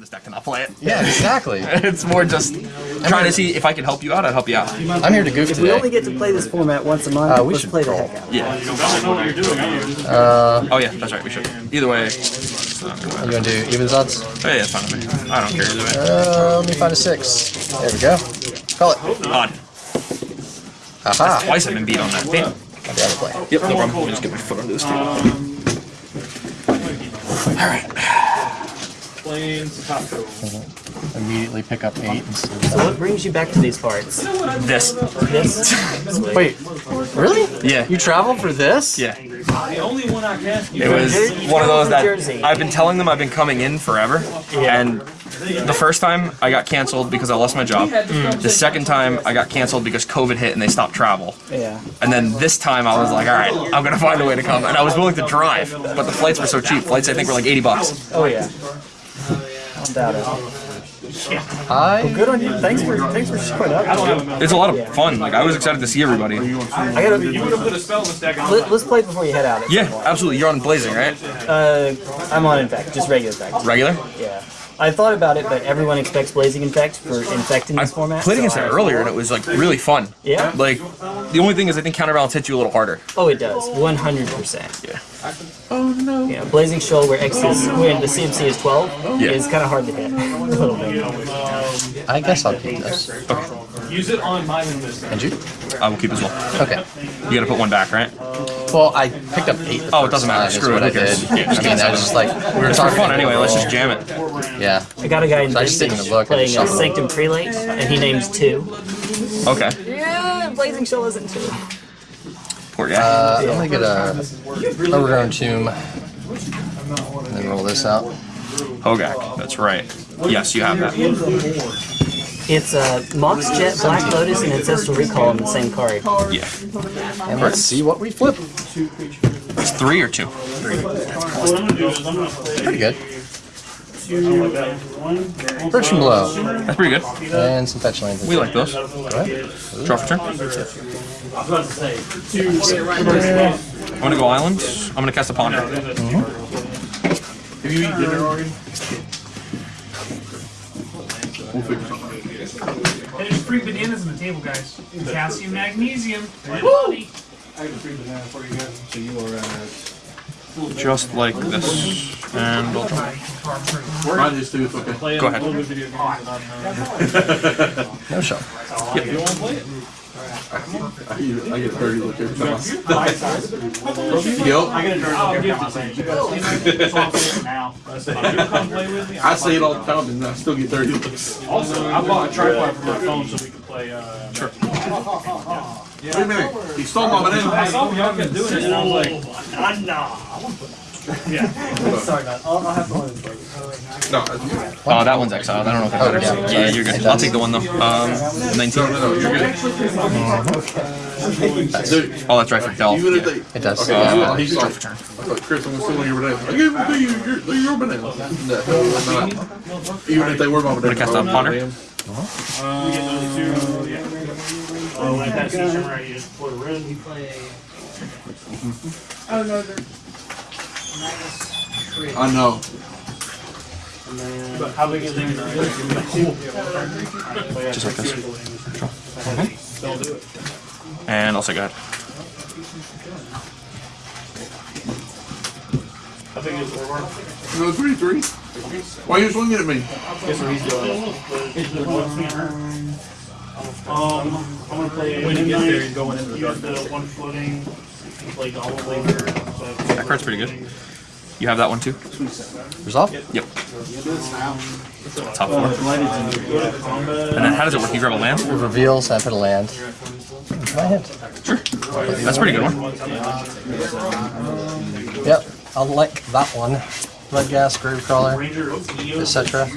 this deck to not play it. Yeah, exactly. it's more just trying to see if I can help you out. I'd help you out. I'm here to goof If we only get to play this format once a month, Uh, we should play the roll. heck out. Yeah. Uh, Oh yeah, that's right. We should. Either way. it's not gonna you want to do even odds? Oh, yeah, it's fine with me. I don't care either way. Uh, let me find a six. There we go. Call it. Odd. Aha. Twice I've been beat on that. Damn. I'll be out of play. Yep, no problem. Let me just get my foot under this table. Plains, Costco. Immediately pick up eight instead of So what brings you back to these parts? This. This? Wait, really? Yeah. You traveled for this? Yeah. The only one I can. It was one of those that Jersey. I've been telling them I've been coming in forever, Yeah. and the first time I got canceled because I lost my job. Mm. The second time I got canceled because COVID hit and they stopped travel. Yeah. And then this time I was like, all right, I'm gonna find a way to come. And I was willing to drive, but the flights were so cheap. Flights I think were like 80 bucks. Oh yeah. Don't doubt it. I Good on you. Thanks for thanks for showing up. It's a lot of fun. Like I was excited to see everybody. I gotta. you would have Put a spell in the stack. Let, us play before you head out. Yeah, absolutely. You're on Blazing, right? Uh, I'm on infect, just regular infect. Regular. Yeah. I thought about it, but everyone expects blazing infect for infect in I this format. played so against it I- earlier and it was like really fun. Yeah. Like the only thing is I think counterbalance hits you a little harder. Oh, it does. 100%. Yeah. Oh no. Yeah, Blazing Shoal, where X is, when the CMC is 12, Yeah. is kind of hard to hit. a little bit. I guess I'll keep this. Okay. Use it on my in this. And you? I will keep as well. Okay. You gotta put one back, right? Well, I picked up eight. The Oh, it doesn't matter. time is Screw what it. I Who cares? did. I mean, I was just like we were It's for talking fun anyway. Let's just jam it. Yeah. I got a guy in So I just didn't Vintage even I playing just uh. Sanctum Prelate, and he names two. Okay. Yeah, Blazing Shoal isn't two. Poor guy. Uh, I'm gonna get a overgrown tomb, and then roll this out. Hogak. That's right. Yes, you have that. It's a Mox Jet, Black Lotus, and Ancestral Recall in the same card. Yeah. And let's see what we flip. It's three or two. Pretty good. Friction blow That's pretty good. and some fetch lands. We like those. Right? Draw for turn. I'm gonna go island. I'm gonna cast a ponder. Mm-hmm. Have you eaten dinner already? Hey, there's free bananas on the table, guys. Potassium, magnesium. i have a free banana for you guys So you are at. Just like this. And I'll try. Carb-free. Mine is too. It's okay. Go ahead. No show. You want to play it? I get, I get 30 look every time. Yep. I'll give it to you. That's all I'm saying now. Come play with me. I say it all the time and I still get 30 looks. Also, I bought a tripod for my phone so we can play. Uh, sure. Wait a minute. He stole my I banana. saw y'all kept doing it, and I was like, Sorry about I'll, I'll have to one No, Oh, that one's exiled. I don't know if that matters. yeah. Yeah, you're good. I'll take the one though. Um, 19. no, you're good. Dude, Oh, that's right for Delph. even if Yeah. they. It does. Okay, Uh, he's draw like, for turn. I thought, Chris, I'm gonna steal one your bananas. I gave them to you. You're, they're your bananas. No, no. Even if they were my bananas. cast a ponder? we get those. Yeah. Oh, like that system right, you just put a room. Oh no, they're. I know. But how big is it? Just like this. Don't do it. And also go ahead. How big is it? No, three, three. Why are you swinging at me? Guess what he's doing? Um, I'm gonna play. When he gets there, he's going into the dark. The one floating. Play Gobble Blazer. That card's pretty good. You have that one too? Resolve? Yep. Top four. And then how does it work? You grab a land? Reveal, so I put a land. My hand. Sure. That's a pretty good one. Yep. I'll like that one. Bloodghast, grave crawler, Ranger, etc.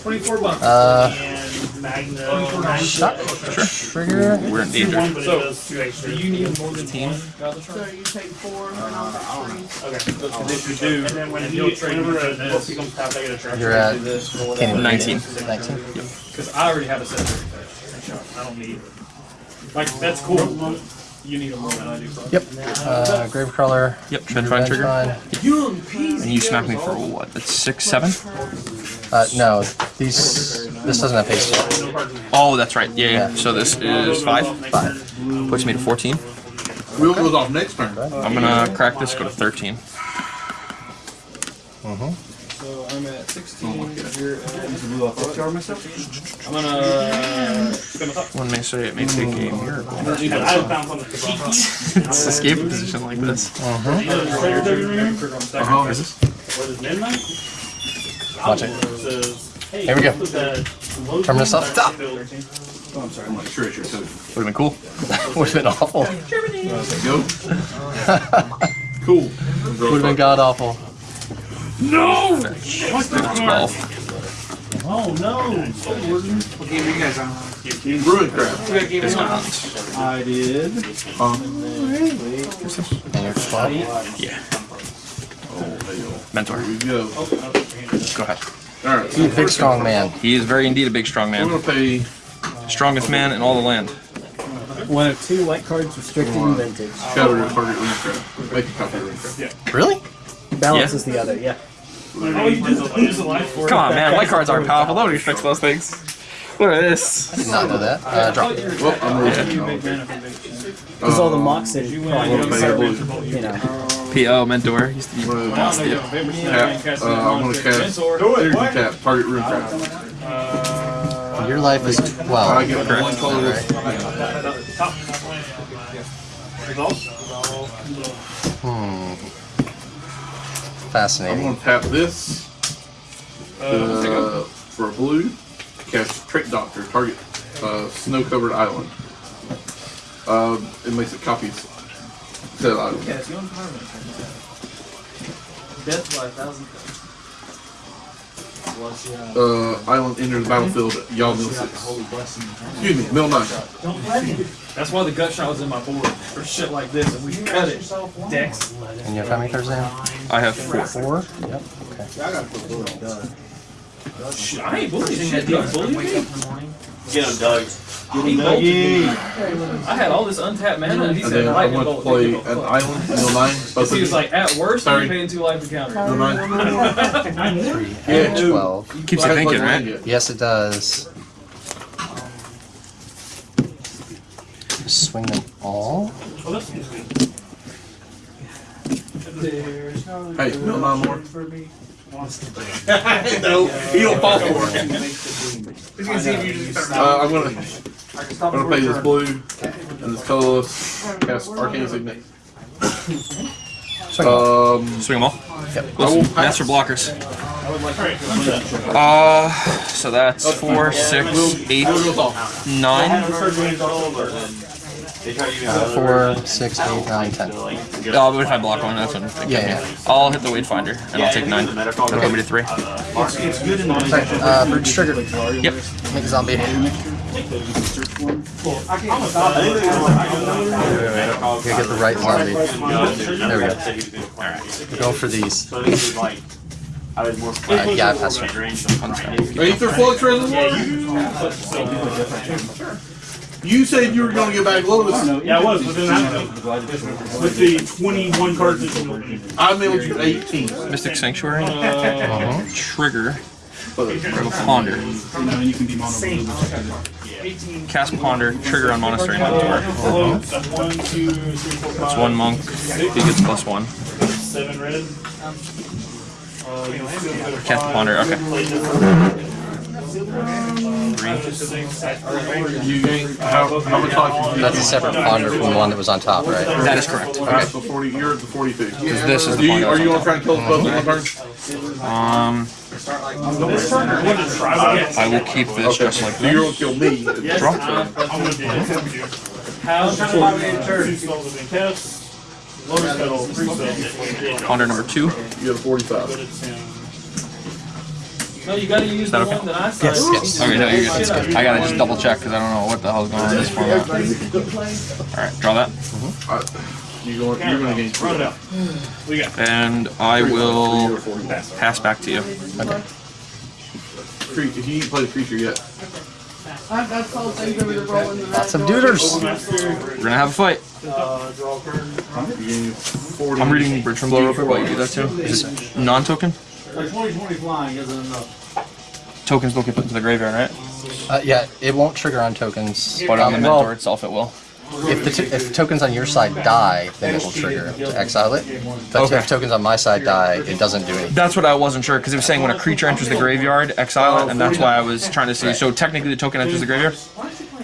twenty-four bucks. Uh, And Magna. shot. Trigger. We're in danger. One, but it does two. You need more than Team. So you take four. Okay. And if you do, and then when you, whenever a book becomes tapped, I get a trash. You're at Because 19. 19. I already have a set of I don't need. Like that's cool. You need them more than I do. Bro. Yep. Uh, grave crawler. Yep, Trench Vine trigger. Vine. And you smack me for what? That's six, seven? Uh, no, these. This doesn't have haste. Oh, that's right. Yeah, yeah. Yeah. So this is five. Five. Puts me to 14. Wheel goes off next turn. I'm gonna crack this, go to 13. So I'm at 16. You're at. I'm gonna spin. One may say it may take a miracle. I found something to drop on. It's escape a position like this. Uh-huh. What is midnight? Watch it. Here we go. the low Turn this up. Stop. I'm sorry like, sure, sure, sure. Would have been cool. Would have been awful. Go. Cool. Would have been god awful. No! 12. Oh no! What game are you guys on? Brewing crap. What game are you on? I did. And you're 12. Yeah. Oh, Mentor. Here we go. Go ahead. Alright, so Big strong man. He is very indeed a big strong man. I'm gonna pay Strongest man in all the land. One of two white cards restricted in vintage. shadow your target Ruin Crab. Make a copy of rune. Really? Balance Yeah. the other, yeah. Oh, you just lose a life for Come on, man. White cards aren't powerful. Nobody fix those things. Look at this. I Did not know that. Uh, drop. Well, I'm rolling. Because all the Moxen I'm gonna pay a problems, blue. you know. PO mentor. Used to be I'm gonna boss dude. tap. Uh, I'm gonna cast energy tap. Target Ruin Crab. Your life is I get one color. Hmm. I'm gonna tap this uh, for a blue. Cast Trick Doctor. Target uh, snow-covered island. Um, it makes it copies. Said island. Death by a thousand. Uh, island enters the battlefield. Y'all mill six. Excuse me, mill nine. That's why the gut shot was in my board for shit like this, and we cut it. Dex. And you have how many cards now? I have four. Four? Yep. Shit, I ain't bullying shit. Doug bullied me. Get him, Doug. He bolted me. I had all this untapped mana, and he And said then I'm lightning to bolt. play lightning an island, mill nine. Both He was like, at worst, Sorry. you're paying two life encounter. Mill nine. Three. Yeah, two. 12. Keeps you thinking, right? Yes, it does. Swing them all. Hey, mill nine more. no, he don't fall for it. Uh, I'm gonna, I'm gonna play this blue and this colorless. Cast Arcane Signet. Swing them. Um, Swing them all. Yep. I will Listen, master blockers. Uh, so that's four, six, eight, Wheel goes off. nine. Four, six, eight, nine, ten. Oh, but if I block one, that's what I'm thinking. Yeah, yeah. I'll hit the weight finder and I'll take nine. That'll put me to three. Uh, Bridge triggered. Yep. Make a zombie. Gotta get the right zombie. There we go. We're going for these. Uh, yeah, I passed. Are you through Flux Reservoir? You said you were gonna get back Lotus. Yeah, I was within that. With the 21 cards that you opened. I mailed you 18. Mystic Sanctuary. Uh-huh. Trigger. Grab a Ponder. Cast Ponder. Trigger on Monastery Mentor. One, two, three, four, five. It's one monk. He gets plus one. Seven red. Uh, you know, Cast Ponder. Okay. You how, how much life That's a separate ponder from the one that was on top, right? That is correct. Okay. So 40, you're at the 42. This is Are the you, are you on gonna try and kill us both in one turn? Um, I will keep this just like So you're this. gonna kill me. Draw. I'm gonna do it. How two spells have been cast. Lotus petal, three spells. Ponder number two. You have 45. But it's him. No, you gotta use the that okay? one that I signed. Yes. Okay, no, you're good. I gotta just double check because I don't know what the hell's going on in this format. Alright, draw that. Alright. You going, you're gonna gain Run it two. out. We got. And I will pass back to you. Okay. Cre- If you ain't played a creature yet. Lots of duders. We're gonna have a fight. Uh, draw a card. You gain 40. I'm reading Bridge from Below real quick while you do that too. Is it non-token? Like 2020 flying isn't enough. tokens don't get put into the graveyard, right? Uh, yeah, it won't trigger on tokens. But on the mentor well, itself, it will. if the t- if tokens on your side die, then it will trigger to exile it. But Okay. if tokens on my side die, it doesn't do anything. That's what I wasn't sure because it was saying when a creature enters the graveyard, exile it, and that's why I was trying to see. So technically, the token enters the graveyard.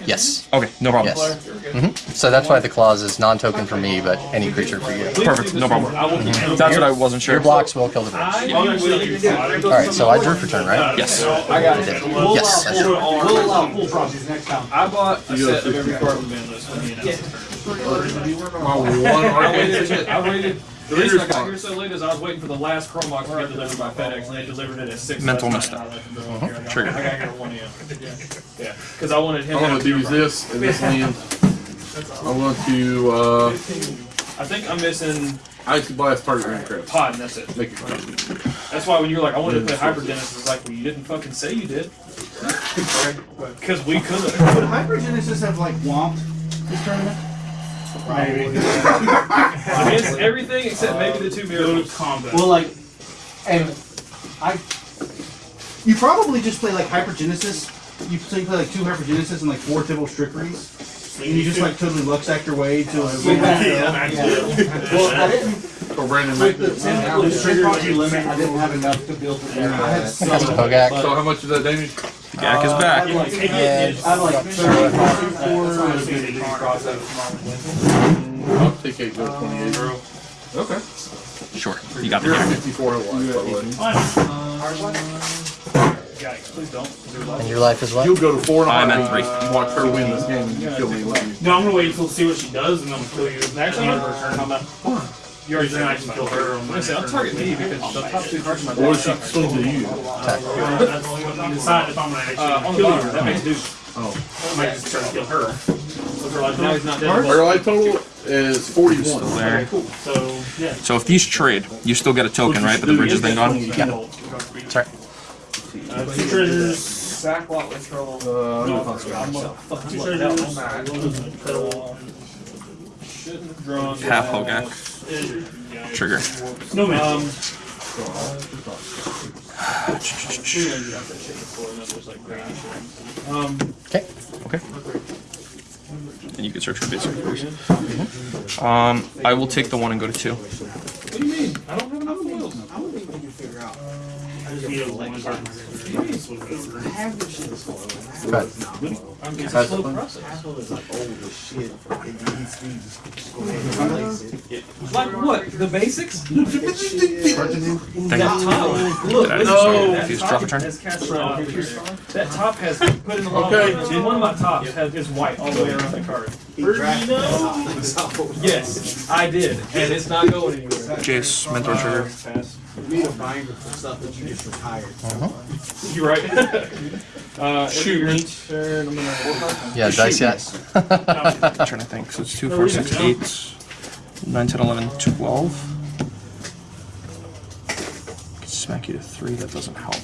Yes. Okay, no problem. Yes. hmm So that's why the clause is non-token for me, but any creature for you. Perfect, no problem. I will keep handling That's what I wasn't sure. Your blocks will kill the birds. I will. All right, so I drew for turn, right? Yes. I got it. Yes, I full do. art. We'll allow full process next time. I bought a set of every card on the list when he announced it. My one I waited. I waited. The reason I got here so late is I was waiting for the last Chromebox to get delivered by FedEx, and they delivered it at six. Mental mistake. misstep. night, I let them go here. I got- Trigger. I got here at one a.m. Yeah, because I wanted him. I'm to gonna have do this in this hand. I want to uh, I think I'm missing icy blast target ring crest. pod, and that's it. Make it crazy. That's why when you're like, I wanted to play Hypergenesis, it's like, well, you didn't fucking say you did. Because we could Would have. Hypergenesis have like whomped this tournament? Against everything except maybe the two Go to mirrors. combat. Well, like, and I, you probably just play like Hypergenesis. You so you play like two Hypergenesis and like four Tibalt's Trickeries. And you just like totally luck sack your way to a. Yeah. Well, I didn't. Or Brandon With the Mack. with the limit, I didn't have enough to build it. I had some. That's. So how much is that damage? The Gak is uh, I back. had like, Yeah. I had like thirty-five, I'll take eight, go to 28. Okay. Sure, you got the You're at Gak. 54 life, by the way. Yikes, please don't. And your life is what? You'll go to four and a I'm half. at three. and Watch her win this game and you kill me. No, I'm gonna wait until see what she does, and then I'm gonna kill you. Actually, on her turn, I'm not. You already said I can kill her on I'm gonna say, I'll target me because the top two cards in my Or deck she suck. swing to you. Attack. That's only gonna decide if I'm gonna Uh, actually the kill bottom, you. that makes dude. I might just try to kill her. Look her like Now he's not dead. Her life total is 41. There. Cool. So yeah. So if these trade, you still get a token, right? But the bridge is then gone. Yeah. Sorry. Uh, two treasures. Backlot withdrawal. Uh, No, I'm gonna fucking two treasures. one back. Shouldn't have drawn. Half Hogak. Trigger. No man. Um. Um, Okay. Okay. You can search for rules. Um, I will take the one and go to two. Good. I'm getting a slow process. Like what? The basics? Thing. That top. Look, Did I listen, no. that top drop a turn? has cast around here. That top has put in the long Okay. one. One of my tops has is white all the way around the card. Yes, I did, and it's not going anywhere. Jace, mentor trigger. Need a binder for stuff that you just retired. You're right. uh, Shoot me. Turn, I'm gonna. Yeah, dice yet? I'm trying to think. So it's two, four, six, eight, nine, ten, eleven, twelve. Could Smack you to three. That doesn't help.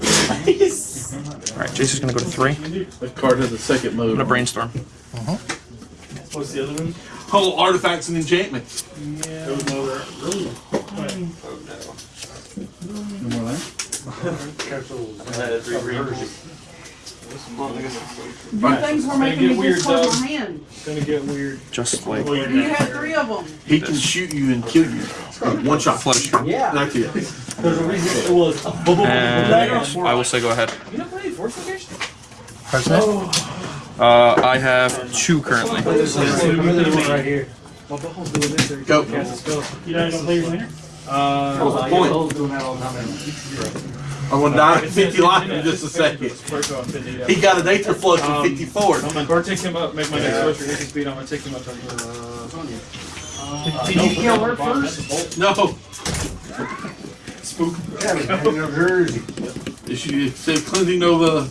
All right, Jace is gonna go to three. I'm That card has a second mode. gonna brainstorm. What's the other one? Oh, artifacts and enchantments. There was no other. Really? Things were Gonna making me weird, just close my hand. Gonna get weird. Just like you're You dead. had three of them. He can shoot you and kill you. One shot. flutter. Yeah. That's it. There's a reason it was. And I will say go ahead. You not playing Force Location? President? Uh, I have two currently. right here. Go. You know, you don't play your winner? Uh, What's the point? that all the time. I'm gonna die at 50 life in just a second. He got an Aether Flux Um, at 54. I'm gonna guard take him up, make my next first release speed. I'm gonna take him up. Uh, Did you kill her first? No. Spook. Yeah, Jersey. If you said cleansing Nova,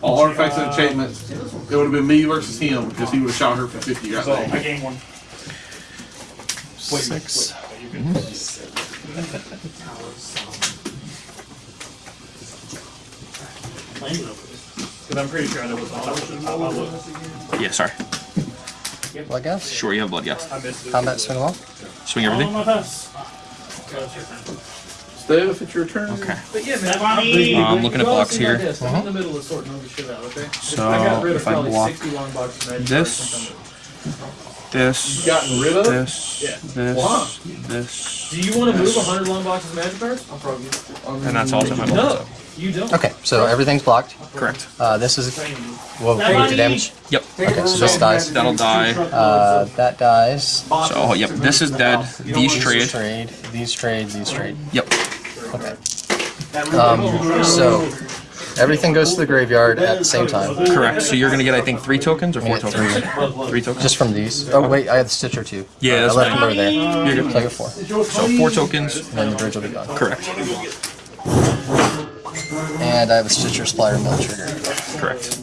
all artifacts and enchantments, it would have been me versus him because he would have shot her for 50 right So there. I gained one. Six. Because I'm pretty sure I know what's on. I look. Yeah, sorry. Bloodghast? Sure, you have Bloodghast. I missed it. Combat swing along? Swing everything. my pass. Steph, it's your turn. Okay. But yeah, man. Funny. Uh, I'm looking at You blocks here. desk. I'm in the middle of sorting all this shit out, okay? So, I got rid of if I block 60 long boxes of this, cards This, Gotten rid of? this, Yeah. this, Why? this, Do you want to move 100 long boxes of magic cards? I'll probably and that's also my No, block. you don't. Okay, so everything's blocked. Correct. Uh, this is well, we do damage. Yep. Okay, so this dies. That'll die. Uh, that dies. So, oh, yep. This is dead. These These trade. trade. These trade. These trade. Yep. Okay. Um, so everything goes to the graveyard at the same time, Correct. So you're gonna get, I think, three tokens or four tokens. Three tokens. just from these. Oh wait, I had the Stitcher too. Yeah, I that's left them over there. You're good. So I get four. So four tokens. And then the bridge will be gone. Correct. And I have a Stitcher's Supplier Mill trigger. Correct.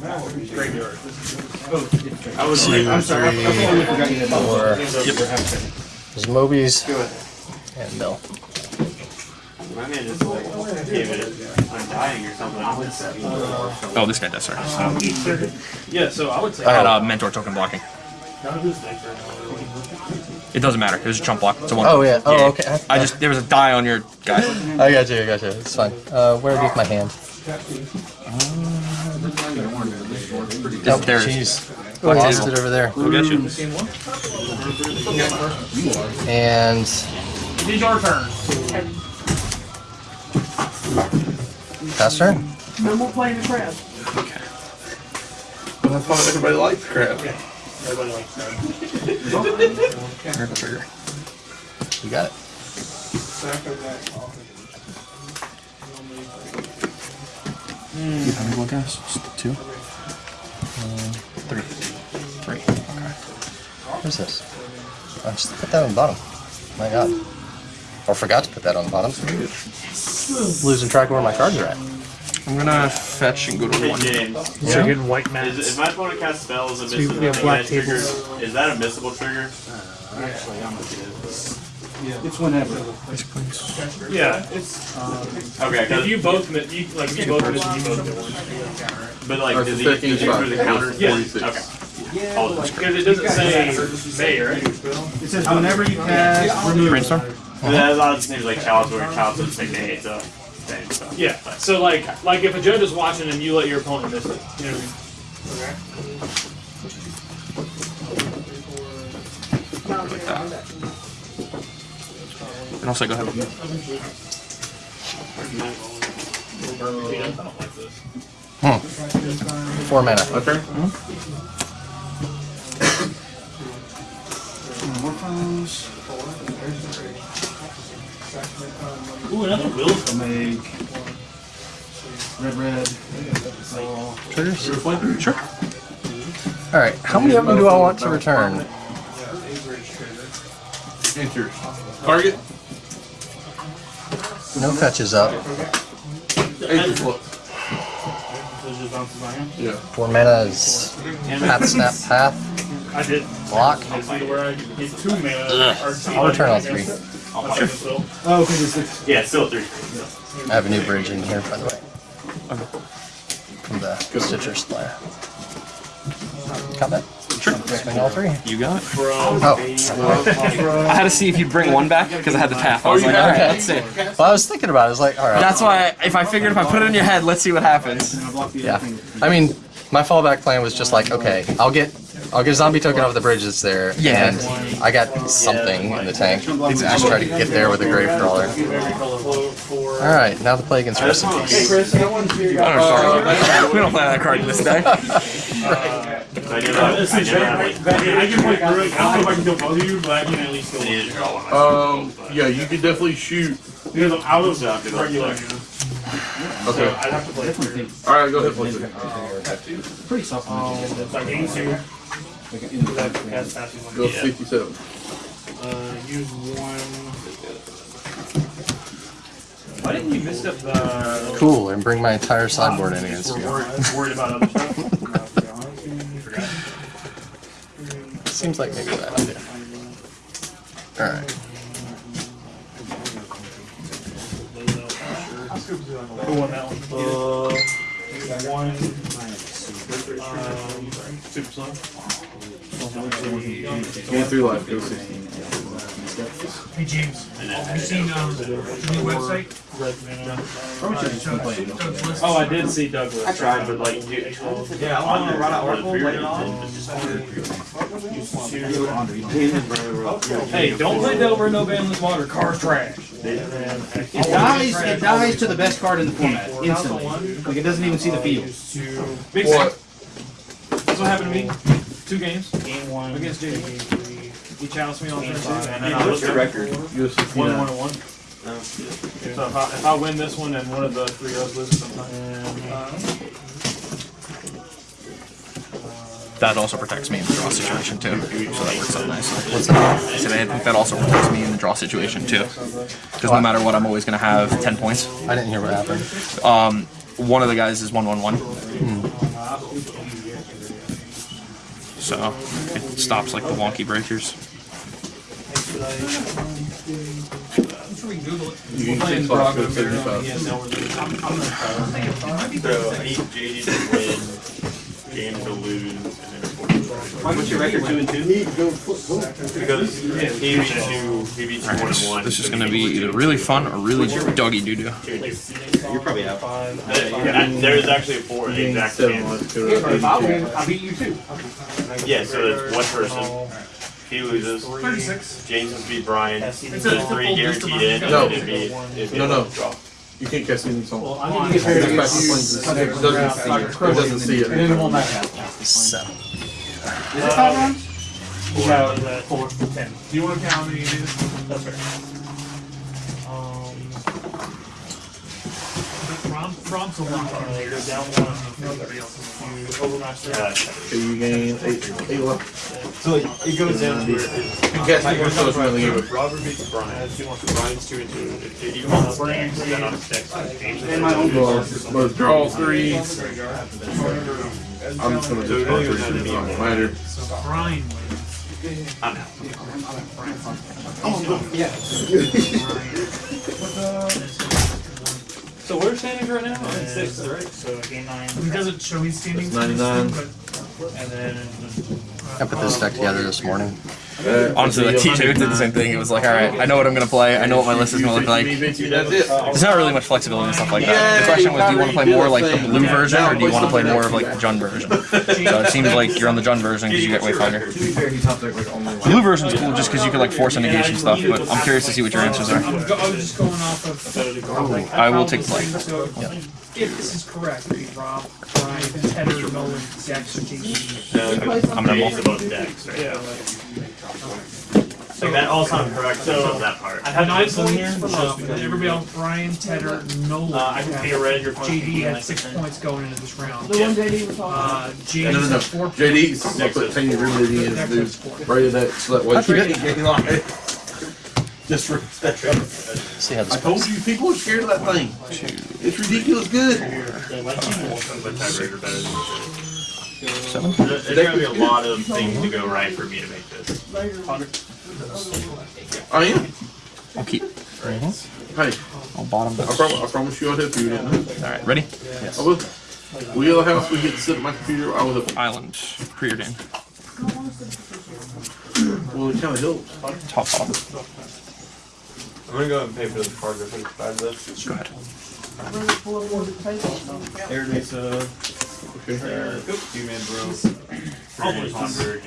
I was I'm sorry. I forgot you had Four. Yep. There's Mobies and Mill. My man just like gave it undying or something. Oh, this guy does. Sorry. Yeah, so I would say. I had uh, mentor token blocking. It doesn't matter. It was a chump block. It's a one. Oh yeah. Oh okay. I just there was a die on your guy. I got you. I got you. It's fine. Uh, where is my hand? It's there. Jeez. I lost it over there. I'll get you. And It is your turn. Pass turn. No more playing the crab. Okay. That's why everybody likes crap. Everybody likes crab. Miracle trigger. You got it. You have any Bloodghast? Just Two. Uh, three. Three. Okay. What is this? I just put that on the bottom. My god. Or forgot to put that on the bottom. Losing track of where my cards are at. I'm gonna fetch and go to Hey one. James, You're getting white is, mats. if my opponent casts spells and we- misses we have a black trigger, is that a missable trigger? Uh, actually, I'm gonna do yeah. It's whenever. Yeah, it's. Okay, If 'cause- you both, mi- you, like, you both miss, you both get one. but like, does he, second does he for the counter? Yeah. Okay. Apologies. Because it doesn't say May, right? It says whenever you cast remove. Brainstorm? Uh-huh. But that- a lot of things like Chalice where Chalice doesn't say nay, uh, it's thing, so. Yeah, so like, like if a judge is watching and you let your opponent miss it, you know what I mean? Like that. And also go ahead. I don't. Four mana. My turn? More phones. Ooh, another Will's. I'll make red, red. Triggers? Sure. Alright, how many of them do I want to return? Enter. Target. No fetches up. Enter flip. Those just bounces my hand. Yeah. Four mana is path, snap, path, I did. block. I see where I get two mana. or two I'll return all three. Guess. I'll take this. Oh, okay, this is Yeah, it's still a three. I have a new bridge in here, by the way. From the Stitcher's Supplier. Combat? Sure. Swing all three. You got it. Oh, I had to see if you'd bring one back because I had the oh, tap. I was like, alright, let's see. well, I was thinking about it. I was like, alright. That's why if I figured if I put it in your head, let's see what happens. Yeah. I mean, my fallback plan was just like, okay, I'll get I'll get a zombie token off the bridge that's there. Yeah. And I got something in the tank. Just try to get there with a grave crawler. Alright, now the plague against rest in peace. I don't know, we don't play that card in this deck. I never, I never had like, I mean, I can play through. I don't know if I can kill both of you, but I can at least kill one. needed to draw one myself. Um, yeah, you could definitely shoot. Because I was Yeah, I'll do regular. Okay. I'd have to play through. Alright, go ahead, flip it. pretty soft. Um, it's like eight two. That has passes on Go the- 57. Uh, use one. Why didn't you miss up the? Cool, and bring my entire sideboard in against We're you. worried, worried about other stuff. Forgot. Seems like maybe that bad idea. Alright. Who won that one? Uh, one. Um, super slow. Gain three life, go 60. Hey James, have you seen um, the new website? Probably should have been playing. Doug's list. Oh, I did see Douglas. I tried, but like, dude, Yeah, I want to write an article later on. Hey, don't play Delver no banless water. Car's trash. It dies. It dies to the best card in the format instantly. Like it doesn't even see the field. Big What? That's what happened to me. Two games Game one. against JD. He challenged me on turn two. five. and What's your record? UFC One, nine. one, and one. So if I, if I win this one and one of the three of us loses sometime. That also protects me in the draw situation too. So that works out nice. What's that? I said I think that also protects me in the draw situation too. Because no matter what, I'm always gonna have 10 points. I didn't hear what happened. Um, one of the guys is one one one. So it stops like the wonky breakers. You can Playing six bucks Braga for seventy-five. Yeah, no, we're doing- I'm- I'm gonna- So I need JD to win, game to lose, and then What's your record? Two and two. because he beat two, he beat two one and one. This is gonna be either really fun or really doggy doo doo. Two and two. You're probably out. Yeah, There's actually a four, the exact Seven same. months to eighty-two. I beat you too. Yeah, so it's one person. He loses. Thirty-six. James has beat Brian. It's a- it's a Three full guaranteed in, and No. then it'd be, it'd be No, a no. Draw. You can't cast any song. I need to get paired It against doesn't see it. It doesn't see And then it won't it. matter. Seven. Uh, is it five rounds? Yeah, that four, ten. Do you want to count how many it is? That's right. Um, Rom, Rom's a lot. uh, you're down one. You overmatch that. So you gain eight, eight left. So it, it goes in where You can cast any one spell from the game. Robert beats Brian. Brian's two and two. If JD wins, then I'm next. James is And my own Well, but draw three. I'm just gonna So it do really draw to three. me. It don't matter. Brian I'm out. So we're standing right now in sixth, right? So game nine. He doesn't show he's standing. That's 99. And then I put this deck together this morning. Honestly, like T2 did the same thing. It was like, all right, I know what I'm gonna play. I know what my list is gonna look like. There's not really much flexibility and stuff like that. The question was, do you want to play more like the blue version, or do you want to play more of like the Jund version? So it seems like you're on the Jund version because you get Wayfinder. The blue version's cool just because you can like force a negation stuff, but I'm curious to see what your answers are. I'm go- I was just going off of. like, I will take play. So, if this is correct, it'd be Rob, Brian, Tedder, Nolan, Dex, and JD. I'm gonna James above decks, right? yeah. So that all sounds correct, so that part. I have Nine nine in here. points for Rob, and everybody else, Brian, Tedder, Nolan. Uh, I can pay a red, you're JD had six points going into this round. Yeah. Uh, No, James no, no. had four. JD, I put Tanya Ridley in Dex as has dude. four. Right at that, so that way. Just for that. See how this I this told you, people are scared of that thing. It's ridiculous good. But tiebreaker better than Seven. There's there's gonna be a lot of things to go right for me to make this. I am. I'll keep. Hey, I'll bottom I this. promise, I promise you I'll help you. Didn't All right, ready? I? I will. We get a house, we get to sit at my computer, I will help Island, preordained, in. Well, it kinda helps. top bottom. I'm gonna go ahead and pay for the card for the five this. Go ahead. Everybody's uh, Okay. two man bro. Almost hundred.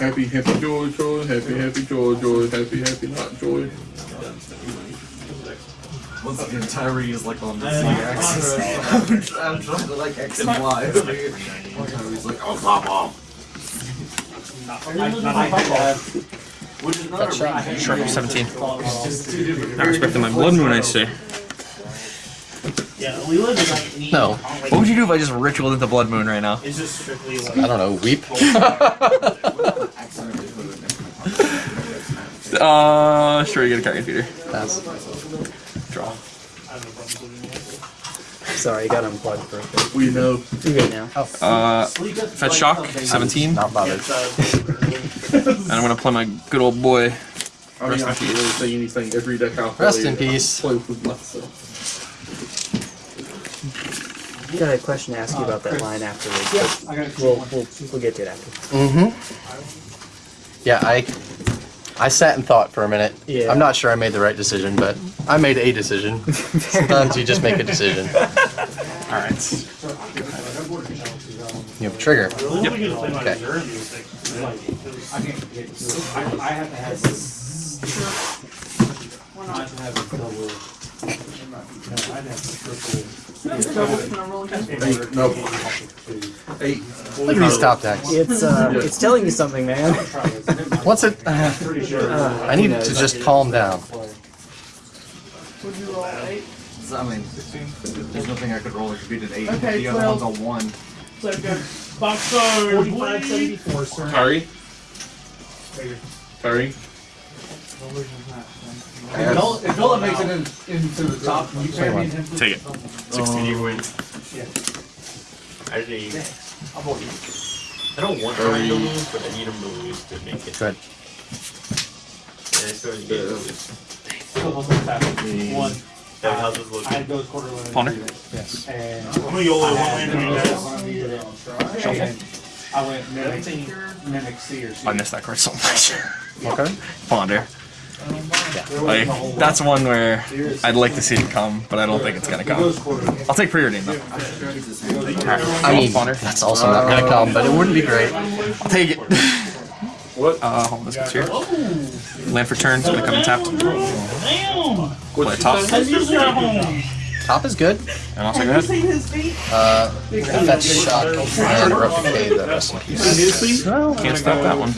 Happy, happy, joy, joy, happy, happy, joy, joy, happy, happy, not joy. Once again, Tyree is like on the Z axis. I'm trying to like X and Y. Tyree's like, oh, pop off. Which is not a shot. Sure, 17. Not respecting my blood moon, I say. Yeah, we live in like need. No. What would you do if I just ritualed into blood moon right now? It's just strictly like. I don't know. Weep. Uh, sure, you get a card Peter. That's Draw. Sorry, I got unplugged for a bit. We know. You good now? Uh, fetch shock, 17. not bothered. And I'm gonna play my good old boy. I mean, I can't really say anything. Every deck I'll play. Rest in peace. Play with myself. Got a question to ask you about that line afterwards. but I got We'll, we'll, we'll get to it after. Mm-hmm. Yeah, I I sat and thought for a minute. Yeah. I'm not sure I made the right decision, but I made a decision. Sometimes you just make a decision. Alright. You have a trigger. Really good to play my Okay. reserve these things. Like, I, I have to have this. Why I not? have to have a double. No, I'd have to triple. Double spin a roller coaster. Eight, no. Eight. Look at these top decks. It's uh, it's telling you something, man. What's it? Uh, pretty. I need to just calm down. Would you roll eight? So, I mean, there's nothing I could roll that could beat an eight. Okay, the other 12. one's a one. So good. Box stars, Forty-five seventy-four, sir. Tyree? Tyree? If Nola, if Nola makes it in, into the top, you can't beat him. Take it. 16 you win. Yeah. I need. I don't want Ryan to lose, but I need him to lose to make it. Good. And I still need to lose. One. That how's this look? I had those quarter limit. Ponder. Yes. And I'm gonna YOLO one land for you guys. and I went mimic, mimic C or C. I missed that card so much. Okay. Ponder. Like, that's one where I'd like to see it come, but I don't think it's gonna come. I'll take preordain though. I mean, that's also not gonna come, but it wouldn't be great. I'll take it. What? Uh, hold on, this goes here. Land for turn, it's gonna come in tapped. Damn! Play top. Sisters. Top is good. And also go ahead. Seen his? Uh, that's shock and replicate the rest in peace. Can't stop that one.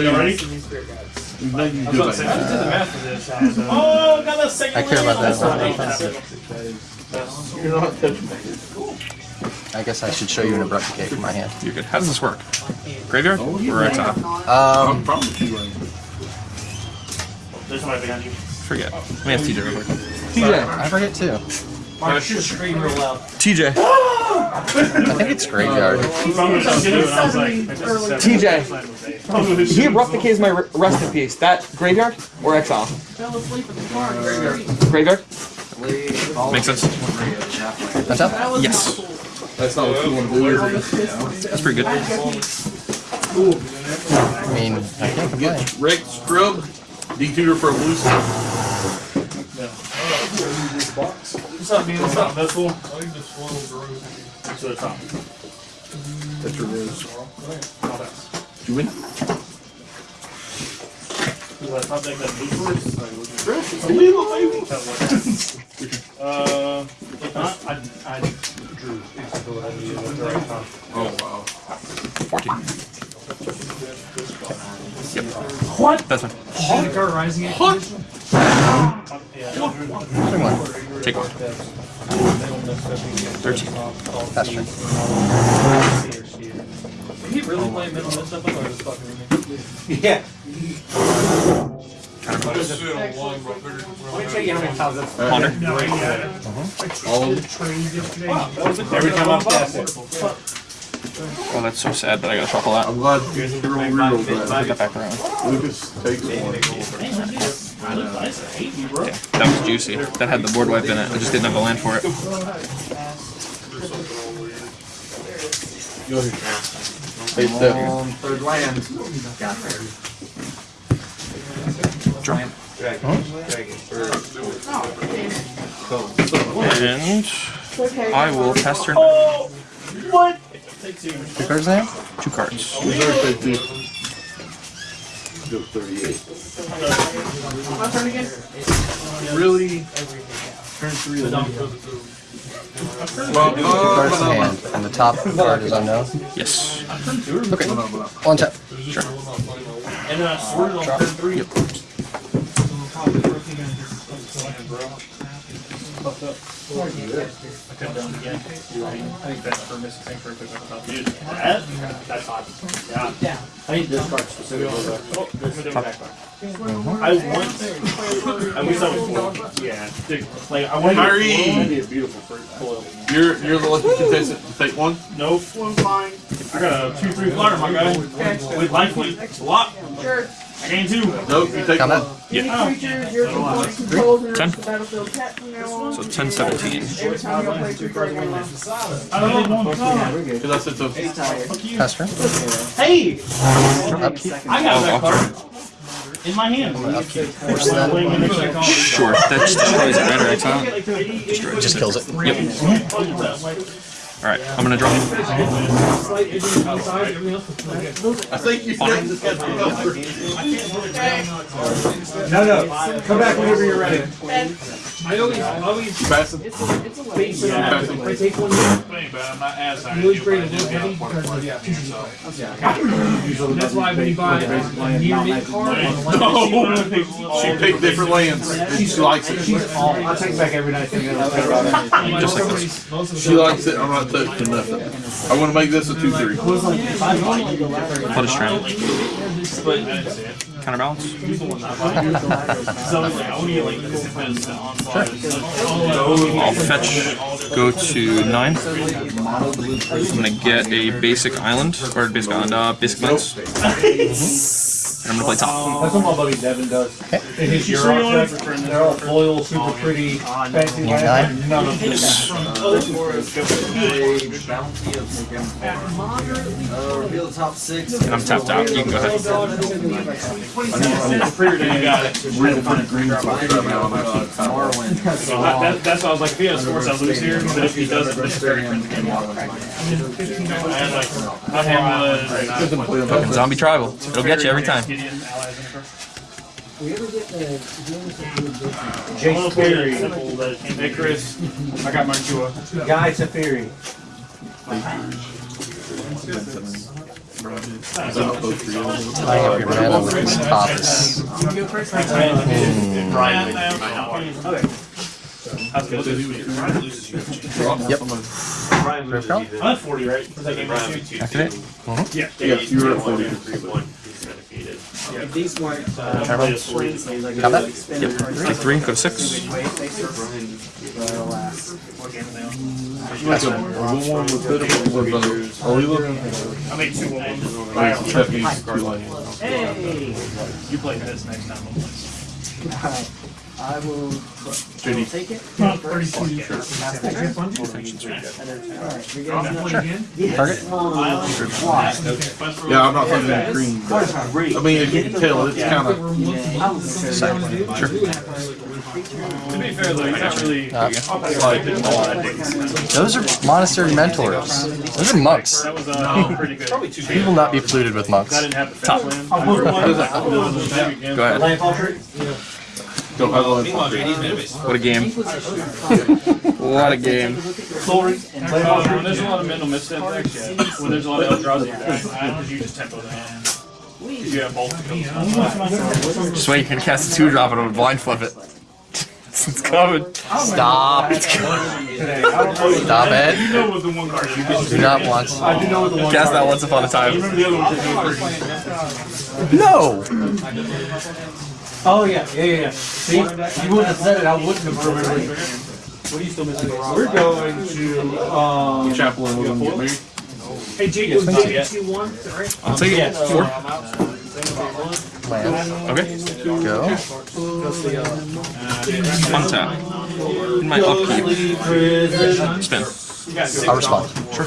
You ready? Then you I was about to say, I just did the math for this. Oh, got that second I care about land. that. Oh, You're not touching. I guess I should show you an abrupt decay from my hand. You're good. How does this work? Graveyard or right top? I'm Um, probably you. There's somebody behind you. Forget. Let me ask TJ real quick. I forget too. Why should scream real loud? TJ. I think it's graveyard. Probably was gonna do it, and I was like, maybe that's a seven. TJ. Probably was- He replicates my re- rest in peace. That graveyard or exile? Fell asleep in the car. Graveyard? Makes sense. That's up. Yes. That's not what you want to do, is it? That's pretty good. I mean, I can't complain. Rick, scrub, detutor for a blue oh, stuff. What's up, man? What's up? That's cool. To the top. That's your news. Did you win? Is that top deck that blue first? A little baby. Uh, if not, I, I drew. Oh, wow. 14. Yep. What? That's fine. Should the card rising it? Swing one. Take one. 13. Pass turn. Did he really play middle mid stuff or just fucking me? Yeah. Let me tell you how many times that's. Ponder. No, yeah. Uh-huh. All the. Every time I'm past it. Oh, that's so sad that I gotta shuffle that. I'm glad you rolled real Put bad. that back around. Lucas takes one. I look nice. I hate you. Yeah, that was juicy. That had the board wipe in it. I just didn't have a land for it. Hey, Steph. On third land. Draw. And I will pass turn. Oh, what? Take two. Two cards in hand? Two cards. Reserve take two. Go 38. My turn again? Really? Turn three. The dump. Well, Two cards in hand, and the top card is unknown. Yes. Okay. One tap. Sure. And then I sorted on turn three. I couldn't done it again. I think that's for missing sanctuary because I thought you that. That's hot. Yeah. I need this card specifically. Oh, there's a different back I want. I wish I was four. Yeah. Dude, like I want. Kyrie! to That'd be a beautiful fruit foil. You're, you're the lucky contestant to take one. Nope. One's mine. I got a two three flyer, my guy. With lifelink. Block. Sure. I gain two. Nope, you take Combat. one. Yeah. Creature your opponent controls enters 10. battlefield tapped from now on. So 10, 17. Every time you play two cards in one. I don't need one card. Because I said so. Pass turn. Hey! Upkeep. I got oh, that Oh, card. In my hand. Force that. Sure. That just destroys it, right? Or exile? Just kills it. Alright, I'm gonna draw. I think you said this guy's No, no. Come back whenever you're ready. I always, always You passing? base it on, Passing. if I take one, Thing, but I'm not as you lose grade a little heavy because of yeah. And that's why when you buy a near mint card on the one No. want, She picked different lands. She likes it. I'll take it back every night. Just like this. most of the She likes it. I'm not touching nothing. I want to make this a two three. What is strand? Counterbalance? I'll fetch, go to 9. I'm gonna get a basic island, or basic island, uh, basic lands. And I'm gonna play top. Um, that's what my buddy Devin does. In his Euro set, they're all foil, super oh, pretty, fancy. You nine? None of them. reveal the top six. I'm tapped out. You can go ahead. Real pretty green stuff right now. I'm actually kind of- That, that's why I was like, if he has sports, I'll lose here. But if he doesn't, this is very cringe game. I had like, my hand was. Fucking zombie tribal. It'll get you every time. Gideon, allies in We ever get uh, the James and Jason? Jace Theory. Simple, uh, Icarus. I got my Chua. Guy to Theory. I have your man on the top. That's. Brian loses you. Yep. Brian. I'm at 40, right? Activate. Yeah. You were at 40. These weren't uh, I Yep. Three, three, go to six. That's one. one with bit of a. Are we looking? I made two one. Right, I'll trap you. Hey! You play this next time we'll. I will take it. Not 32. Target. Yeah, I'm not thinking of green. But, I mean, as you can tell, it's kind of. To be fair though, he's not really. Uh, like, a lot of. Those are monastery mentors. Those are monks. That was uh, pretty good. Probably two You will not be polluted with monks. I didn't have the Top. fence land. Go Go ahead. Go ahead, let it- What a game. What a game. When there's a lot of mental misstep decks, yeah. When there's a lot of Eldrazi decks, you just tempo them. Because you have both of. Just wait, you can cast a 2 drop and it'll blind flip it. it's coming. Stop. It's coming. Stop You it. know what the one card is. Do not want. Cast that once upon a time. Remember the other one? No. Oh, yeah, yeah, yeah, yeah. See, you wouldn't have said it, I wouldn't have remembered. What are you still missing? We're going to, um, Chaplain with them get married. Hey, Jake, it was two, two, one, right? I'll take it. 4. Land. Okay. Go. Untap. In my upkeep. Spin. I'll respond. Sure.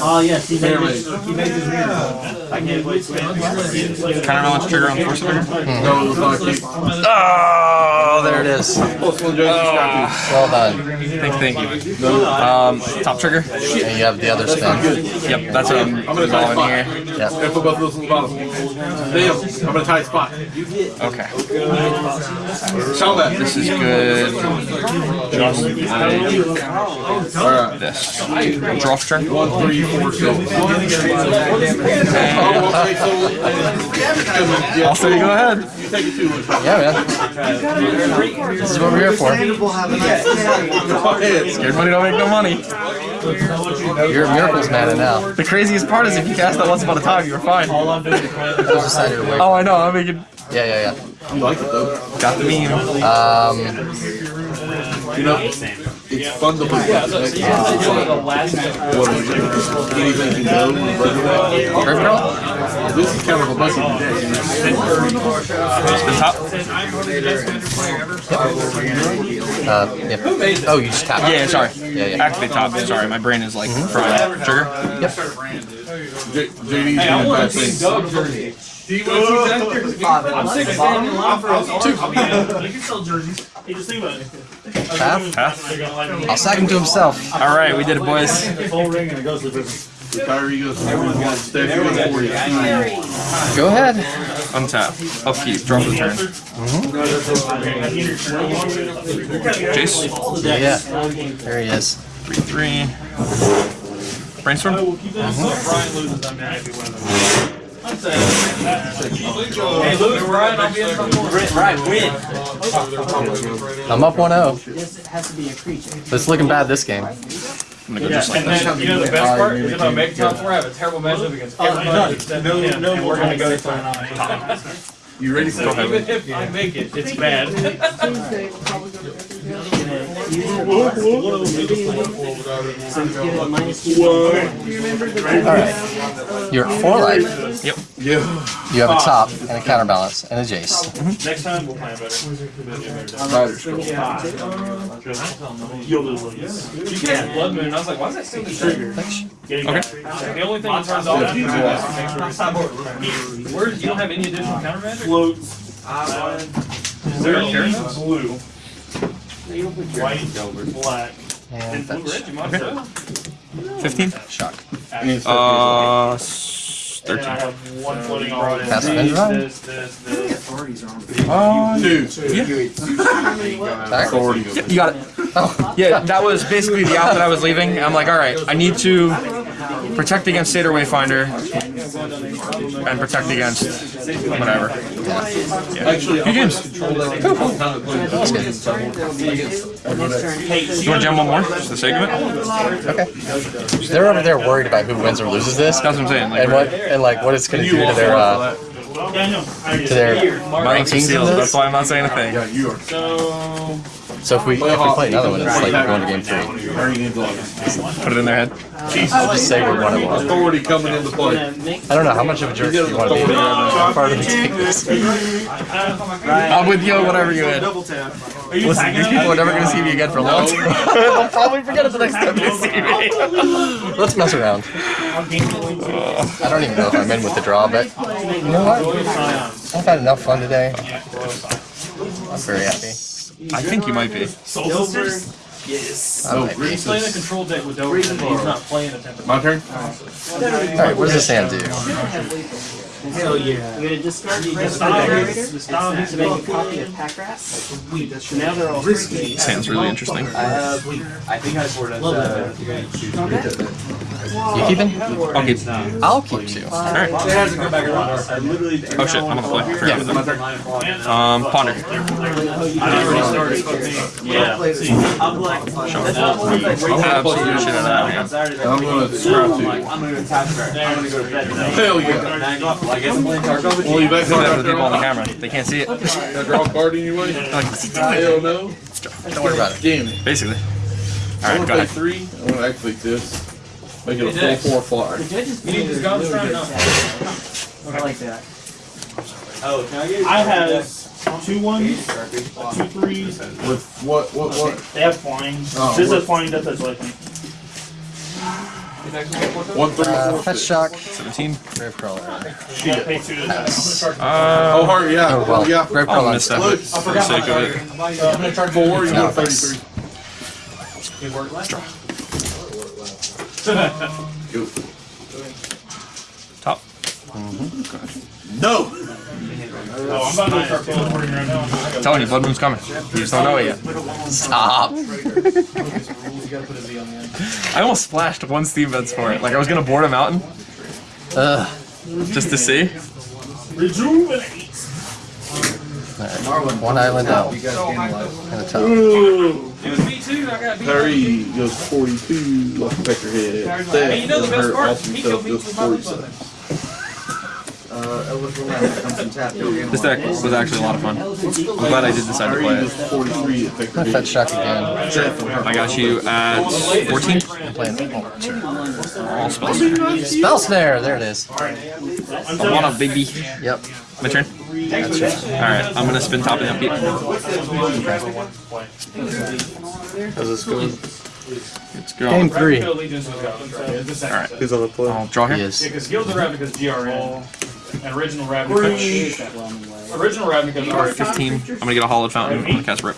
Oh, yes, he made his, he made his I can't play spin. Counterbalance trigger on Force of Vigor. No, it was not a. Oh, there it is. Plus one Well done. Thank, thank you. Um, top trigger. And you have the other spin. Yep, that's what I'm I'm gonna tie involving spot. here. Yep. Gonna put both of those on the bottom. Damn, I'm gonna tie spot. Okay. Show that. This is good. Just Alright. This. Draw for turn. One, three, four, six. Okay, so. Also, go ahead. You take it too. Yeah, man. This is what we're here for. Go ahead. Scared money don't make no money. You're a miracles mana now. The craziest part is if you cast that once upon a time, you're fine. Those aside your way. Oh, I know. I'm making. Yeah, yeah, yeah. You like it though. Got the meme. Um, You know, it's fun to play. What is it? Anything can go. Grave Girl? This is kind of a messy deck. The top. Uh, yep. Oh, you just tapped. Yeah, sorry. Yeah, yeah. Activate top. Sorry, my brain is like fried. Trigger. J- JD's doing bad things. Do you want to see that? I'm sick of standing in line for a two. You can sell jerseys. Hey, just think about it. Half? Half. I'll sack him to himself. All right, we did it, boys. Full ring and it goes to the Kyrie goes, everyone's got Steph, you go for you. Go ahead. Untap. Upkeep. Draw for the turn. Mm-hmm. Jace. Yeah, yeah. There he is. Three, three. Brainstorm. Brian loses, I'm not happy with him. Hey, lose, Brian, I'll be in trouble. Right, win. I'm up 1-0. This has to be a creature. It's looking bad this game. I'm gonna go just like And this. then, you know the best part is if I make top four, I have a terrible matchup against everybody except him, and we're gonna go to top. You ready for it? Even if I make it, it's bad. Tuesday, we'll probably go to So you give it a minus two. Do you remember the Alright. You're at 4 life. Yep. Yeah. You have a top and a counterbalance and a Jace. Next time, we'll plan better. Rider scroll. You'll lose. You can have Blood Moon, I was like, why is that still the trigger? Okay. The only thing that turns off after that is make you don't have any additional counter magic? Floats. Is there a blue, white, black, And and blue red, you might as well. 15. Shock. Uh, s- And I 13. have one floating on this, this, this, this. Uh, Two. Alright. Authority. you got it. Oh, Yeah, that was basically the out that I was leaving. I'm like, all right, I need to protect against Seder Wayfinder and protect against whatever. Actually, Few games. that's good. You want to jam one more, just the sake of it? Okay. They're over there worried about who wins or loses this. That's what I'm saying. Like, And what and like what it's gonna do to their uh, to their Marks and rankings seals. in That's why I'm not saying a thing. yeah, you are. So, So if we if we play another one, it's like we're going to game three. Turning into like Put it in their head. I'll just say we're one and one. authority coming into play. I don't know how much of a jerk do you want to be. How far do we take this? I'm with you, whatever you had. Listen, these people are never going to see me again for a long time. They'll probably forget it the next time they see me. Let's mess around. I don't even know if I'm in with the draw, but you know what? I've had enough fun today. I'm very happy. I think you might be. Yes. Oh, be. he's playing a control deck with Dover, he's not playing a temper. My turn? Alright, what does this hand do? Hell yeah. You're gonna discard the rest of the generator to make a copy of pack rat. So now they're all risky. This hand's really interesting. I think I scored uh, You keeping? I'll keep. I'll keep two. Alright. It hasn't come back around. Oh shit, I'm on the play. I forgot about. Um, Ponder. I already started fucking, yeah. I'm like, I'll absolute shit out of that. I'm gonna scrap two. I'm gonna attack her. I'm gonna go to bed. Hell yeah. Well, I guess I'm playing Tarkov with Well, you back Do for the people on the camera. They can't see it. Can I draw a card anyway? They're like, what's he Hell no. Don't worry about it. Damn it. Basically. I'm Alright, gonna go ahead. three. I'm gonna activate this. Make it a full four flyer. You need this gun strike? No. I like that. Oh, can I get I have two ones, two threes. With what, what, what? They have flying. Oh, this what- is flying, that's that's lightning. One, three, Uh, four, fetch shock. 17. Grave crawler. Yeah, pay two. Oh, Uh, heart, yeah. Oh well. yeah. Grave I'll crawler. miss that Look, for the sake of it. I'm gonna charge four. You No, go thanks. 33. Go. Top. No. Oh, I'm about to start teleporting right now. I'm telling you, Blood Moon's coming. You just don't know it yet. Stop. I almost splashed one Steam Vents for it. Like, I was going to board a mountain Ugh. just to see. Rejuvenate. Alright, One island out. And a top. It was me too. I got beat. Perry goes 42 off the pecker head. Hey, you know the best part? He killed me with my 47. Uh, Elvis will have to come from tap. This deck was actually a lot of fun. I'm glad I did decide to play it. 43 at I'm gonna fetch shock again. I got you at 14. I'm playing. Oh, sure. All spells. Spell snare. There it is. I want a baby. Yep. My turn. That's. Alright, I'm gonna spin top and upkeep. How's this going? Let's go. Game three. Alright. Who's on the play? I'll draw He here. is. Because Guilds of Ravnica's GRN, and Original Ravnica. Original Ravnica are 15. I'm gonna get a Hallowed Fountain. I'm gonna cast rip.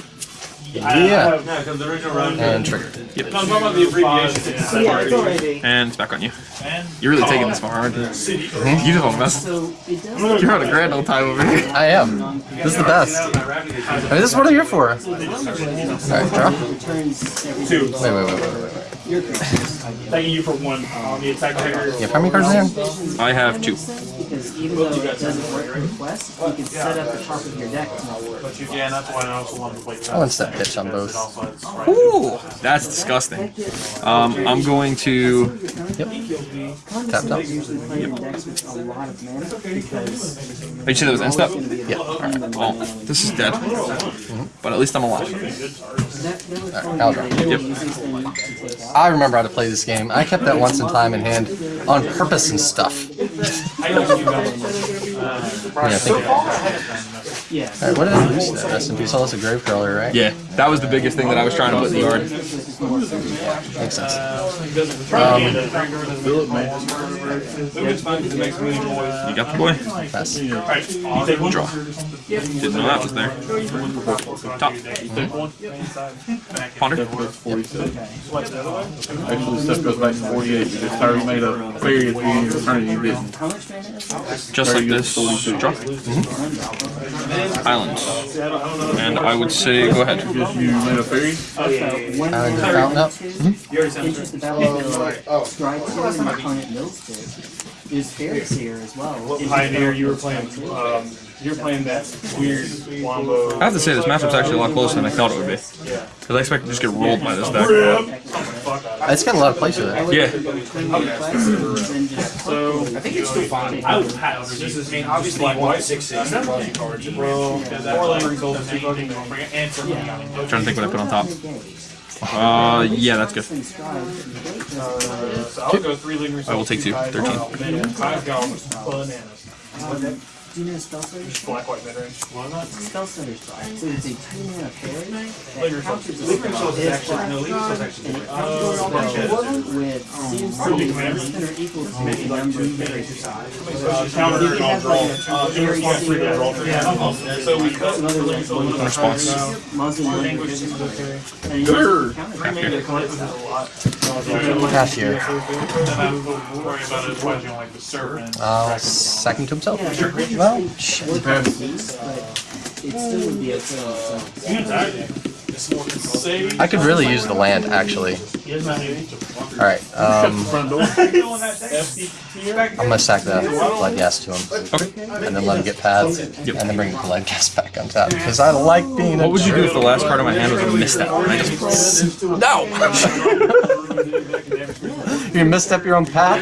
Yeah. No, because the original round. And trigger. No, I'm talking about the abbreviation. Yeah, it's already. And it's back on you. You're really taking this far, aren't you? You just want to mess. So. You're on a grand old time over here. I am. This is the best. I mean, this is what I'm here for. Alright, draw. Two. Wait, wait, wait, wait, wait. your creatures. Thanking you for one. Um, the attack trigger. Yeah, how many cards in there? I have two. Because even though it doesn't work for quest, you can set up the top of your deck to not work. But you can, that's why I also wanted to play I want step pitch on both. Ooh, that's disgusting. Um, I'm going to. Yep. Tap, tap. Usually playing decks with a lot of mana because Did you say that was end step? Yeah. Alright, well, this is dead. But at least I'm alive. that, that was Alright, probably I'll draw. Yep. easiest thing to take out. I remember how to play this game. I kept that once in time in hand on purpose and stuff. Yeah, I think. Yeah. Alright, what did I lose that? Rest in peace. Oh, that's a grave crawler, right? Yeah, that was the biggest thing that I was trying to put in the yard. Makes sense. You got the boy? Pass. Draw. Didn't know that was there. Top. Ponder. Actually, stuff goes back to 48 because Tyree made a fairy at the beginning of eternity. You didn't. How much mana is it? Just like this. Draw. Mm-hmm. Island. And I would say go ahead. You made a? One Uh, the fountain up. two. Is Faerie Seer as well. Pioneer, you were playing. Um, you were playing that weird wombo. I have to say this matchup's actually a lot closer than I thought it would be. Because I expected to just get rolled by this deck. It's getting a lot of plays with it. Yeah. Between the quests, and just So I think it's still fine. I would pass. This is, I mean, obviously, you want six, six, plus cards. Well, four lingering souls, two fucking And for me, I mean, Trying to think what I put on top. Uh, yeah, that's good. Thing stride, negate doesn't Uh, so I'll go three lingering. I will take two. 13. I've got bananas. Do you know Spellstutter Sprite? Black, white, mid range. Spellstutter Sprite. So it's a two mana fairy that Lingering counters a souls. spell is actually, no, League Souls actually. and it counters with CMC less than or equal to the number of fairies. Uh, counter and I'll draw. Uh, in response to that, draw three. So we cut Another like one Response. Muslim language. And you Sure. counter Pass here. I will worry about it when you like the serpent. Uh, sack him to himself. Well, shit. but it still would be a thing. Save. I could really use the land, actually. Alright, um, I'm gonna sack that Bloodghast to him. Okay. And then let him get pads. And then bring the Bloodghast back on top. Because I like being a What would you do if the last part of my hand was a misstep? And I just no. You misstep your own path?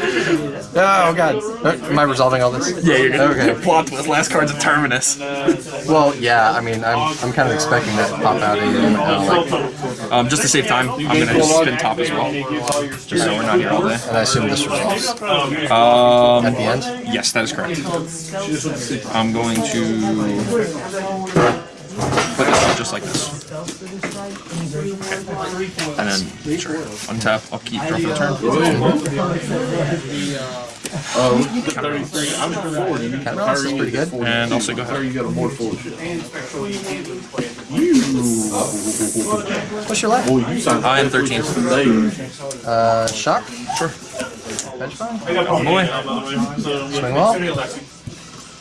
Oh god. Uh, Am I resolving all this? Yeah, you're gonna Okay. plot twist. Last card's a terminus. Well, yeah, I mean, I'm, I'm kind of expecting that to pop out of you. Uh, like, Um, just to save time, I'm gonna just spin top as well, just so we're not here all day. and I assume this resolves Um, at the end. yes, that is correct. I'm going to put this up just like this, and then sure, untap, upkeep, draw for the turn, Uh, 33. I'm looking forward. You Cat Ross is pretty good. and also go Tyree, ahead. you got a board full of shit. What's your left? Boy, you sound I am 13. today. Uh, shock? Sure. Hedge fund? Oh boy. Swing well?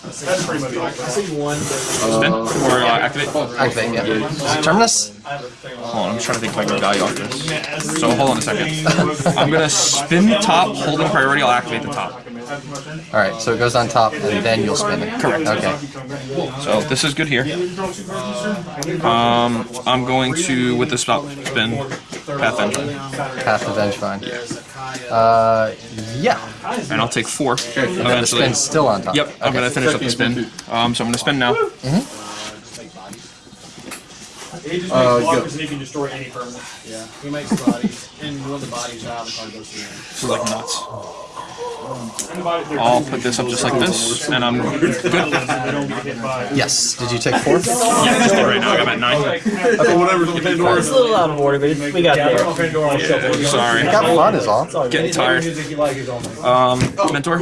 That's pretty much all. Spin or uh, activate. Hold Activate, yeah. Is it Terminus? on, I'm just trying to think if I can value off this. So hold on a second. I'm gonna spin the top, holding priority. I'll activate the top. Alright, so it goes on top and then you'll spin it. Correct. Okay. So this is good here. Um, I'm going to with the stop spin path engine, Path of Vengevine. Uh, yeah. and I'll take four. And then the Eventually. spin's still on top. Yep, I'm gonna finish up the spin. Um, so I'm gonna spin now. He just Uh, makes go. blockers and he can destroy any permanent. Yeah, he makes bodies, and when the body's out, the card goes through. This is like nuts. I'll put this up just like this, and I'm good. They don't get hit by. Yes. Did you take four? Yeah, just good right now. I got at nine. Whatever's on Pandora. It's a little out of order, but we got there. Sorry, I Got fun is all. getting tired. Um, mentor.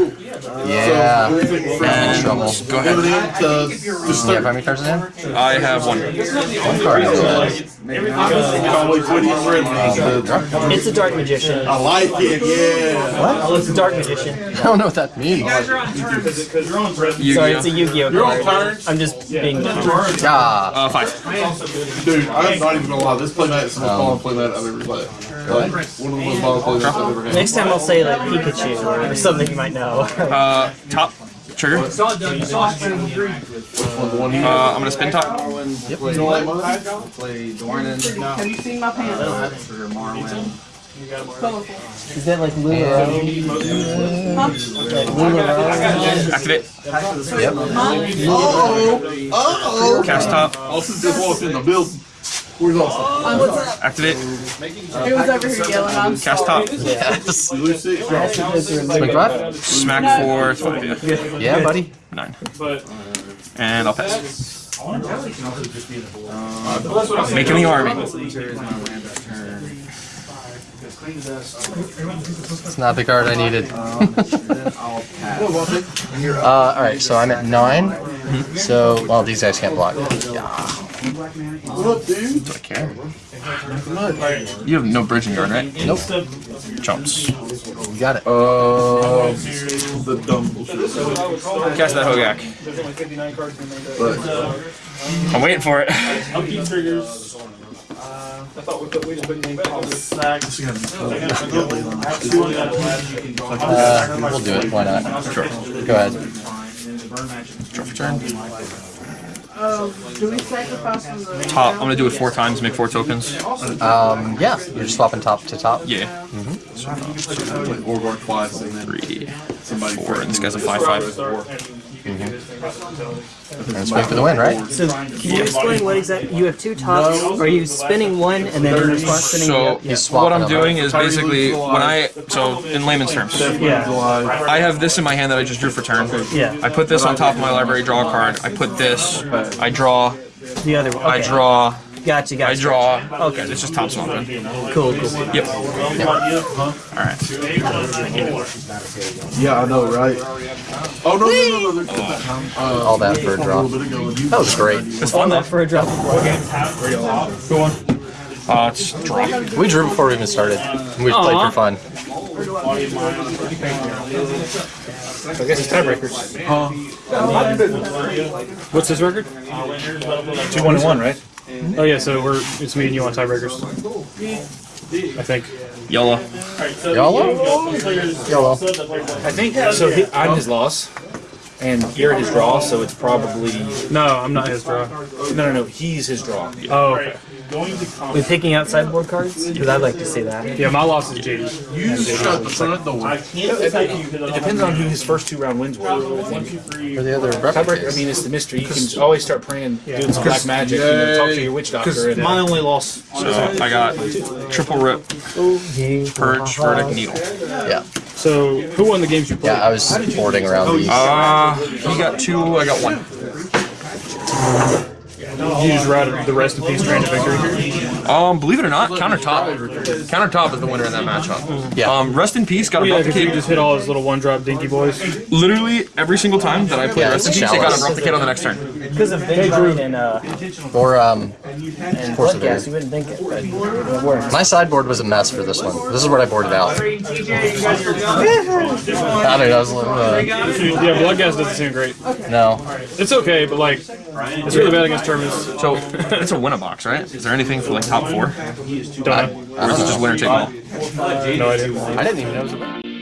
Yeah. And Trouble. go ahead. To, to You have how many cards in hand? I have one. One card in hand. Conway Twitty friend. It's a dark magician. I like it, yeah. What? It's a dark magician. I don't know what that means. Because you're on present. Sorry, it's a Yu-Gi-Oh You're on card. turn. I'm just being dumb. Ah. Uh, five. Dude, I'm not even gonna lie. This playmat is the most fun playmat I've ever played. Like, one of the most fun playmats I've ever had. Next time I'll say like Pikachu or something you might know. Uh, top trigger. Uh, Saw it done. You saw it done. The one you I'm gonna spin top. you don't like mine? Play Dornan Have you seen my pants? for Marwin. Colorful. Is that like Lula? Activate. Yep. Oh, oh. Cast top. Austin just walked in the building. Where's Austin? Um, what's up? Activate. He was over here yelling. I'm Cast top. Yes. You lose six. Five? Smack for five. Yeah. Yeah, buddy. Nine. And I'll pass. Making the army. It's not the card I needed. uh, alright, so I'm at nine. So, well, these guys can't block. What up, dude? Do I care? You have no bridging guard, right? Nope. Jumps. You got it. Uh, the dumb bullshit. Cast that Hogak. there's only 59 cards in there. But I'm waiting for it. Upkeep triggers. Uh, I thought we put, we just put name calls. Uh, we'll do it. Why not? Sure. Go ahead. Draw for turn. Top. I'm gonna do it four times. Make four tokens. Um, yeah, you're just swapping top to top. Yeah. like Orgar twice and then Three, four, and this guy's a five five. And swing for the win, right? So can you explain what exactly? You have two tops. Are you spinning one and then in response spinning the So other? He's swapping what I'm them. doing is basically when I so in layman's terms, Yeah. I have this in my hand that I just drew for turn. Yeah. I put this on top of my library, draw a card. I put this, I draw, The other one. I draw, Gotcha. Gotcha. I draw. Okay. It's just top swapping. Cool. Cool. Yep. Alright. Yeah, I know, right? Oh no, no, no, no! There's. Uh, All that for a draw. a little bit ago, and you That was great. It's fun though. For a drop. Go on. Uh, it's draw. We drew before we even started. We played for fun. I guess it's tiebreakers. Huh? What's his record? Two one and one, right? Oh yeah, so we're it's me and you on tiebreakers. I think. Yellow. YOLO? YOLO. I think so. He, I'm his loss, and you're his draw. So it's probably no. I'm not his draw. No, no, no. He's his draw. Oh, okay. We picking out sideboard cards? Because I'd like to see that. Yeah, my loss is JD. You shut the front door. It depends on who his first two round wins were. I think. For the other Tiebreaker. I mean, it's the mystery. You can always start praying, doing some black magic, you know, talk to your witch doctor. And, My uh, only loss. So I got triple rip, purge, verdict, needle. Yeah. So, who won the games you played? Yeah, I was boarding around these. Uh, he got two, I got one. You just ride the rest of peace train to victory. Um, believe it or not, countertop. Countertop is the winner in that matchup. Yeah. Um, rest in peace. Got a Yeah, drop the kid. just hit all his little one drop dinky boys. Literally every single time that I play Yeah, rest in peace, I got a chalice. drop the kid on the next turn. Because of Vengevine and uh Or, um, and Force of Bloodcast, Air. you wouldn't think it, but it works. my sideboard was a mess for this one. This is what I boarded out. I don't know, I was like, uh, Yeah, Bloodghast doesn't seem great. no. It's okay, but like, it's really bad against Terminus. So it's a winner box, right? Is there anything for like top four, uh, or Don't know. is it just winner take all? No idea. I didn't even know it was a